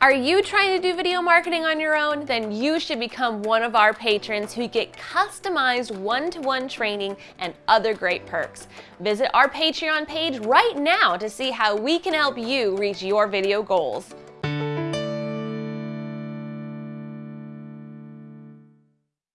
Are you trying to do video marketing on your own? Then you should become one of our patrons who get customized one-to-one -one training and other great perks. Visit our Patreon page right now to see how we can help you reach your video goals.